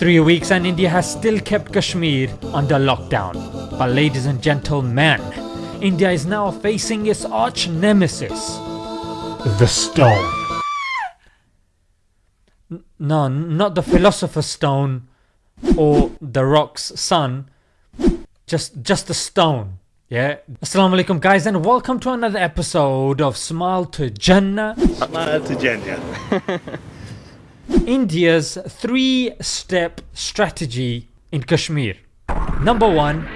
Three weeks and India has still kept Kashmir under lockdown. But ladies and gentlemen, India is now facing its arch nemesis, the stone. No, not the philosopher's stone or the rock's son, just just the stone. Yeah. Assalamu alaikum guys and welcome to another episode of Smile to Jannah. Smile to Jannah. India's three step strategy in Kashmir. Number one,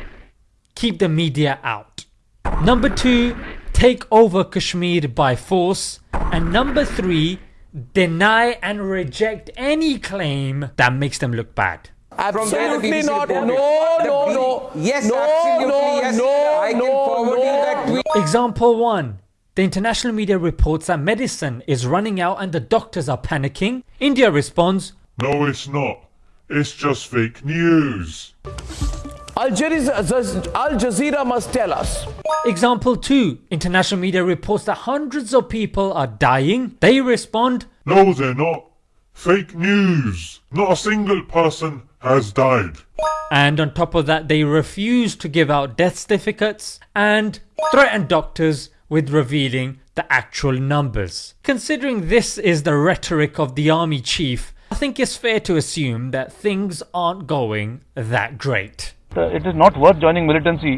keep the media out. Number two, take over Kashmir by force. And number three, deny and reject any claim that makes them look bad. Absolutely not. No, no, no. Yes, no, absolutely. no, yes. no, I can no, forward you no. that tweet. Example 1. The international media reports that medicine is running out and the doctors are panicking. India responds, No, it's not. It's just fake news. Al Jazeera, must tell us. Example 2. International media reports that hundreds of people are dying. They respond, No, they're not. Fake news. Not a single person has died. and on top of that, they refuse to give out death certificates and threaten doctors with revealing the actual numbers. Considering this is the rhetoric of the army chief, I think it's fair to assume that things aren't going that great. it is not worth joining militancy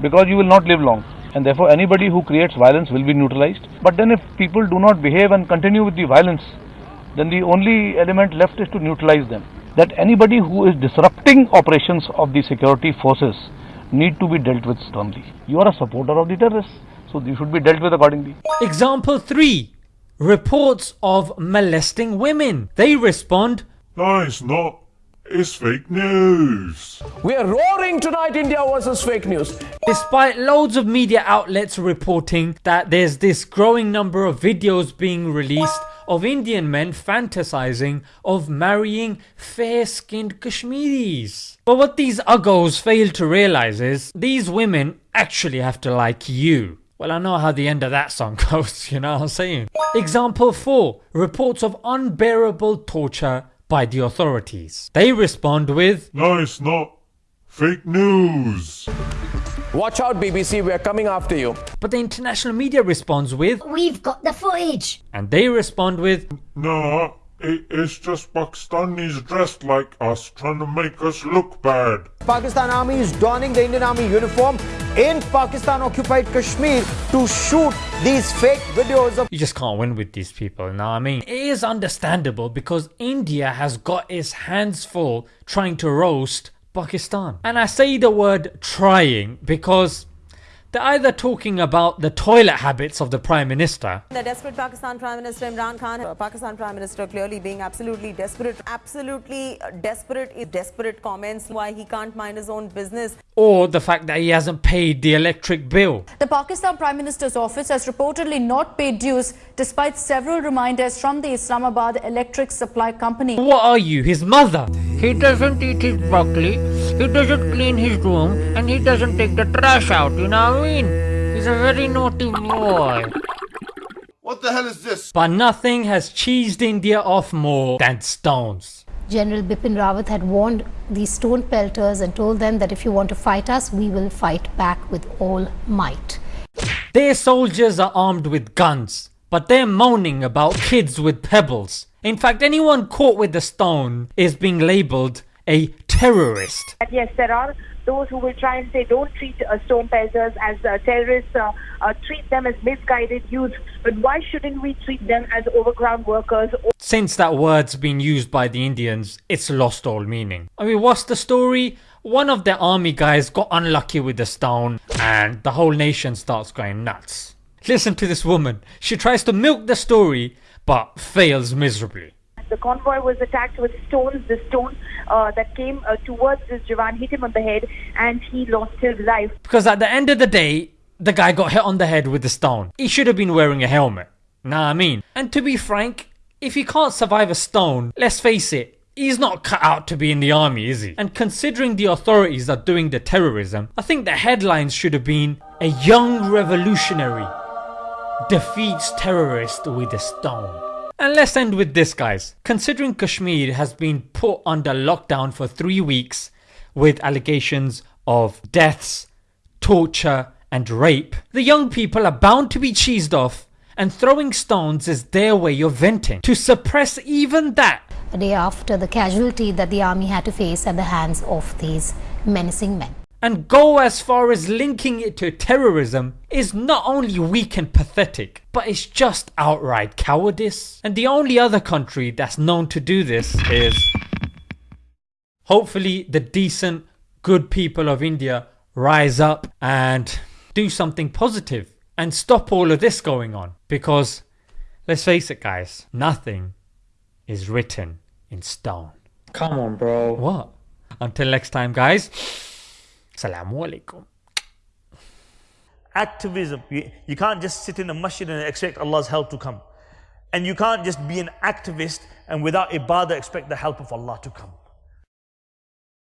because you will not live long and therefore anybody who creates violence will be neutralized but then if people do not behave and continue with the violence then the only element left is to neutralize them that anybody who is disrupting operations of the security forces need to be dealt with sternly you are a supporter of the terrorists so you should be dealt with accordingly Example 3 Reports of molesting women. They respond, No, it's not. It's fake news. We are roaring tonight, India versus fake news. Despite loads of media outlets reporting that there's this growing number of videos being released of Indian men fantasizing of marrying fair skinned Kashmiris. But what these uggos fail to realize is these women actually have to like you. Well, I know how the end of that song goes, you know what I'm saying? Example 4 Reports of unbearable torture by the authorities. They respond with, No, it's not. Fake news. Watch out, BBC, we are coming after you. but the international media responds with, We've got the footage. and they respond with, No, it, it's just Pakistanis dressed like us trying to make us look bad. Pakistan Army is donning the Indian Army uniform in Pakistan occupied Kashmir to shoot these fake videos of You just can't win with these people, what I mean? It is understandable because India has got its hands full trying to roast Pakistan. And I say the word trying because they're either talking about the toilet habits of the Prime Minister The desperate Pakistan Prime Minister Imran Khan, uh, Pakistan Prime Minister clearly being absolutely desperate, absolutely uh, desperate desperate comments why he can't mind his own business. or the fact that he hasn't paid the electric bill. The Pakistan Prime Minister's office has reportedly not paid dues despite several reminders from the Islamabad Electric Supply Company. What are you, his mother? He doesn't eat his broccoli, he doesn't clean his room, and he doesn't take the trash out, you know what I mean? He's a very naughty boy. What the hell is this? But nothing has cheesed India off more than stones. General Bipin Rawat had warned these stone pelters and told them that if you want to fight us, we will fight back with all might. Their soldiers are armed with guns, but they're moaning about kids with pebbles. In fact, anyone caught with a stone is being labelled a terrorist. yes, there are those who will try and say don't treat uh, stone pelters as uh, terrorists, uh, uh, treat them as misguided youth. But why shouldn't we treat them as overground workers? Since that word's been used by the Indians, it's lost all meaning. I mean, what's the story? One of their army guys got unlucky with a stone, and the whole nation starts going nuts. Listen to this woman. She tries to milk the story, but fails miserably. The convoy was attacked with stones. The stone uh, that came uh, towards this Jawan hit him on the head, and he lost his life. Because at the end of the day, the guy got hit on the head with a stone. He should have been wearing a helmet. Nah, I mean. And to be frank, if he can't survive a stone, let's face it, he's not cut out to be in the army, is he? And considering the authorities are doing the terrorism, I think the headlines should have been a young revolutionary defeats terrorist with a stone. And let's end with this guys. Considering Kashmir has been put under lockdown for 3 weeks with allegations of deaths, torture and rape, the young people are bound to be cheesed off and throwing stones is their way of venting. To suppress even that a day after the casualty that the army had to face at the hands of these menacing men. And go as far as linking it to terrorism is not only weak and pathetic, but it's just outright cowardice. And the only other country that's known to do this is hopefully the decent, good people of India rise up and do something positive and stop all of this going on. Because let's face it guys, nothing is written in stone. Come on, bro. What? Until next time, guys. Assalamu alaikum. Activism. You, you can't just sit in a masjid and expect Allah's help to come. And you can't just be an activist and without ibadah expect the help of Allah to come.